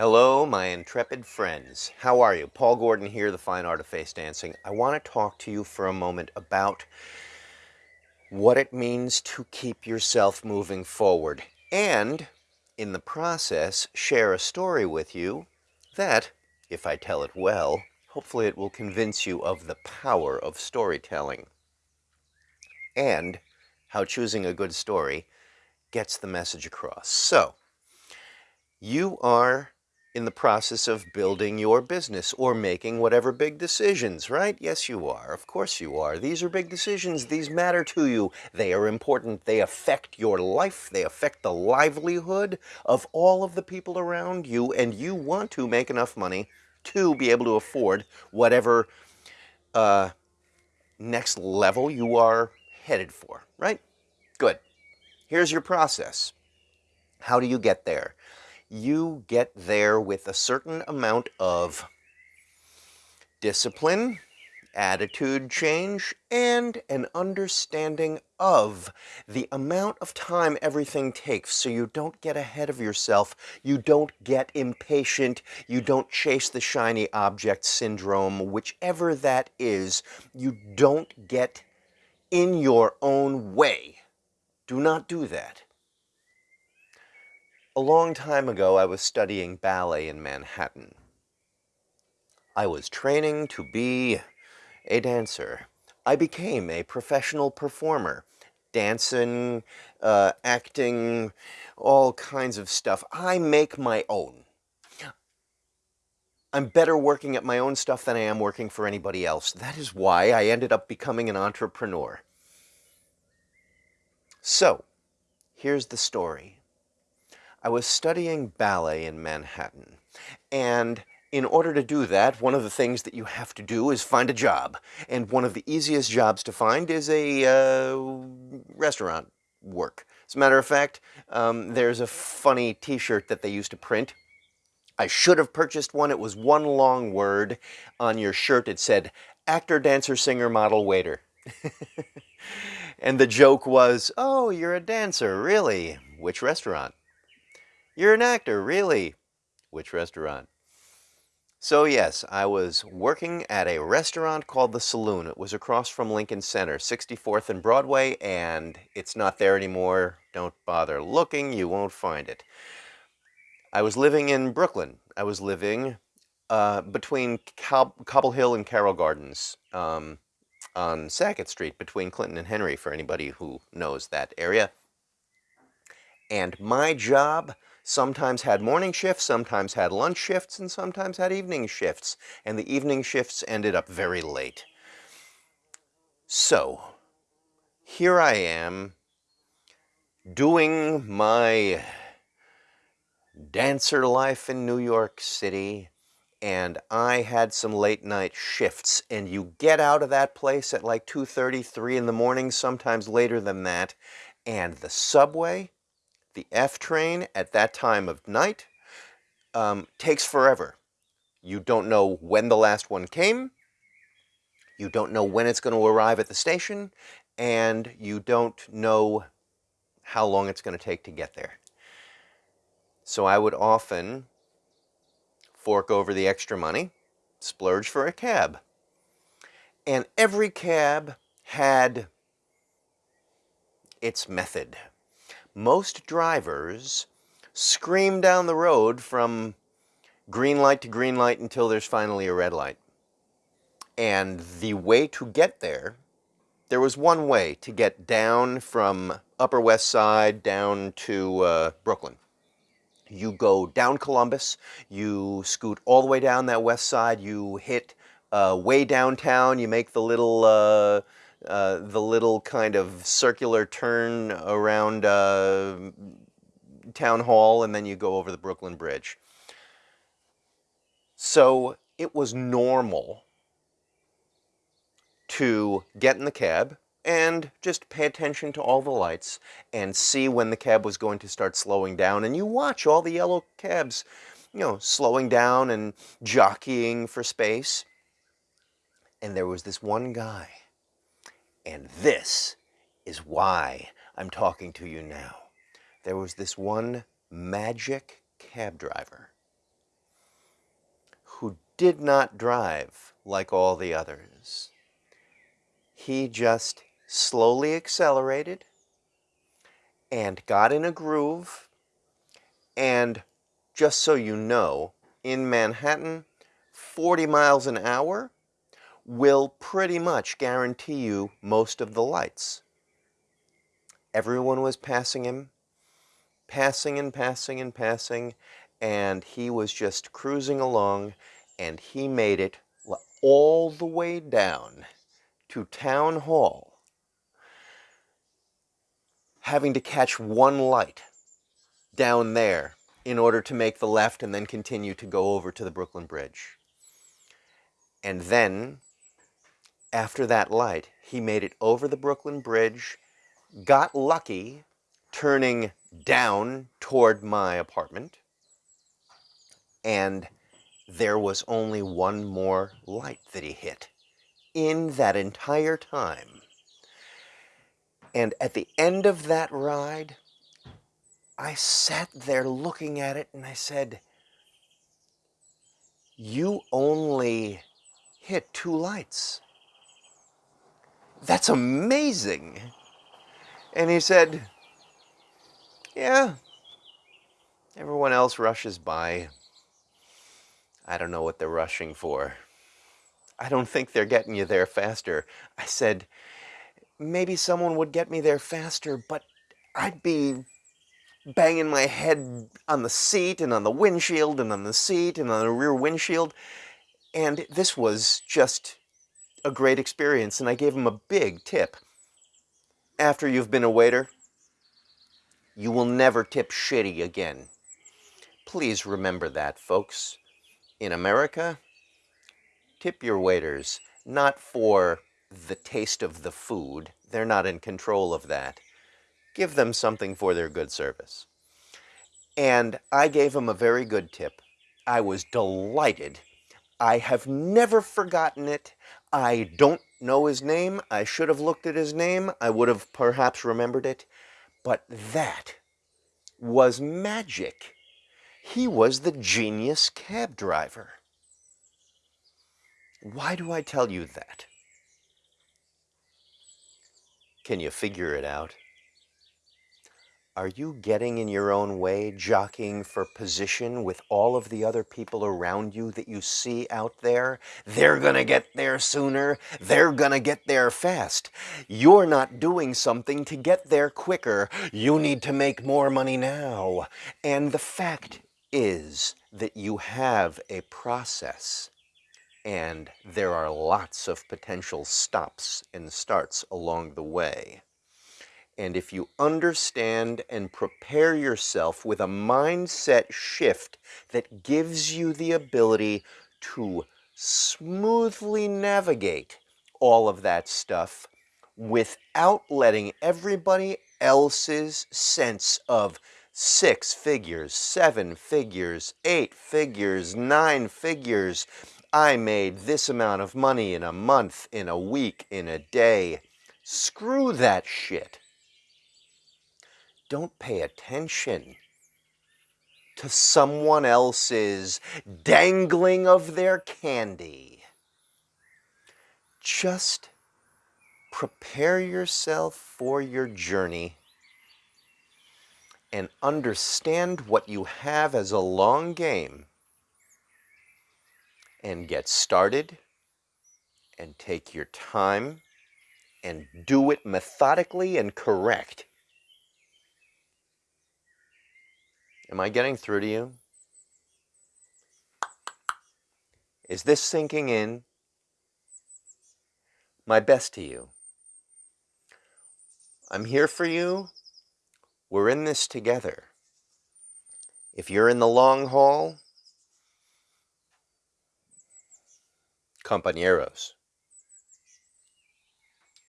Hello, my intrepid friends. How are you? Paul Gordon here, The Fine Art of Face Dancing. I want to talk to you for a moment about what it means to keep yourself moving forward and, in the process, share a story with you that, if I tell it well, hopefully it will convince you of the power of storytelling and how choosing a good story gets the message across. So, you are in the process of building your business or making whatever big decisions, right? Yes, you are. Of course you are. These are big decisions. These matter to you. They are important. They affect your life. They affect the livelihood of all of the people around you, and you want to make enough money to be able to afford whatever uh, next level you are headed for, right? Good. Here's your process. How do you get there? You get there with a certain amount of discipline, attitude change, and an understanding of the amount of time everything takes so you don't get ahead of yourself, you don't get impatient, you don't chase the shiny object syndrome, whichever that is, you don't get in your own way. Do not do that. A long time ago, I was studying ballet in Manhattan. I was training to be a dancer. I became a professional performer, dancing, uh, acting, all kinds of stuff. I make my own. I'm better working at my own stuff than I am working for anybody else. That is why I ended up becoming an entrepreneur. So, here's the story. I was studying ballet in Manhattan, and in order to do that, one of the things that you have to do is find a job. And one of the easiest jobs to find is a uh, restaurant work. As a matter of fact, um, there's a funny t-shirt that they used to print. I should have purchased one. It was one long word on your shirt. It said, actor, dancer, singer, model, waiter. and the joke was, oh, you're a dancer, really? Which restaurant? You're an actor, really? Which restaurant? So yes, I was working at a restaurant called The Saloon. It was across from Lincoln Center, 64th and Broadway, and it's not there anymore. Don't bother looking, you won't find it. I was living in Brooklyn. I was living uh, between Cobble Hill and Carroll Gardens um, on Sackett Street, between Clinton and Henry, for anybody who knows that area. And my job sometimes had morning shifts, sometimes had lunch shifts, and sometimes had evening shifts. And the evening shifts ended up very late. So, here I am doing my dancer life in New York City and I had some late night shifts and you get out of that place at like 2.30, 3 in the morning, sometimes later than that, and the subway the F train at that time of night um, takes forever. You don't know when the last one came, you don't know when it's going to arrive at the station, and you don't know how long it's going to take to get there. So I would often fork over the extra money, splurge for a cab. And every cab had its method most drivers scream down the road from green light to green light until there's finally a red light. And the way to get there, there was one way to get down from Upper West Side down to uh, Brooklyn. You go down Columbus, you scoot all the way down that west side, you hit uh, way downtown, you make the little uh, uh, the little kind of circular turn around uh, Town Hall, and then you go over the Brooklyn Bridge. So it was normal to get in the cab and just pay attention to all the lights and see when the cab was going to start slowing down. And you watch all the yellow cabs, you know, slowing down and jockeying for space. And there was this one guy and this is why I'm talking to you now. There was this one magic cab driver who did not drive like all the others. He just slowly accelerated and got in a groove. And just so you know, in Manhattan, 40 miles an hour will pretty much guarantee you most of the lights. Everyone was passing him, passing and passing and passing, and he was just cruising along, and he made it all the way down to Town Hall, having to catch one light down there in order to make the left and then continue to go over to the Brooklyn Bridge. And then, after that light, he made it over the Brooklyn Bridge, got lucky, turning down toward my apartment, and there was only one more light that he hit in that entire time. And at the end of that ride, I sat there looking at it and I said, you only hit two lights. That's amazing. And he said, yeah, everyone else rushes by. I don't know what they're rushing for. I don't think they're getting you there faster. I said, maybe someone would get me there faster, but I'd be banging my head on the seat and on the windshield and on the seat and on the rear windshield. And this was just a great experience. And I gave him a big tip. After you've been a waiter, you will never tip shitty again. Please remember that, folks. In America, tip your waiters, not for the taste of the food. They're not in control of that. Give them something for their good service. And I gave him a very good tip. I was delighted. I have never forgotten it. I don't know his name. I should have looked at his name. I would have perhaps remembered it. But that was magic. He was the genius cab driver. Why do I tell you that? Can you figure it out? Are you getting in your own way, jockeying for position with all of the other people around you that you see out there? They're gonna get there sooner. They're gonna get there fast. You're not doing something to get there quicker. You need to make more money now. And the fact is that you have a process and there are lots of potential stops and starts along the way. And if you understand and prepare yourself with a mindset shift that gives you the ability to smoothly navigate all of that stuff without letting everybody else's sense of six figures, seven figures, eight figures, nine figures. I made this amount of money in a month, in a week, in a day. Screw that shit. Don't pay attention to someone else's dangling of their candy. Just prepare yourself for your journey and understand what you have as a long game and get started and take your time and do it methodically and correct. Am I getting through to you? Is this sinking in? My best to you. I'm here for you we're in this together. If you're in the long haul, compañeros.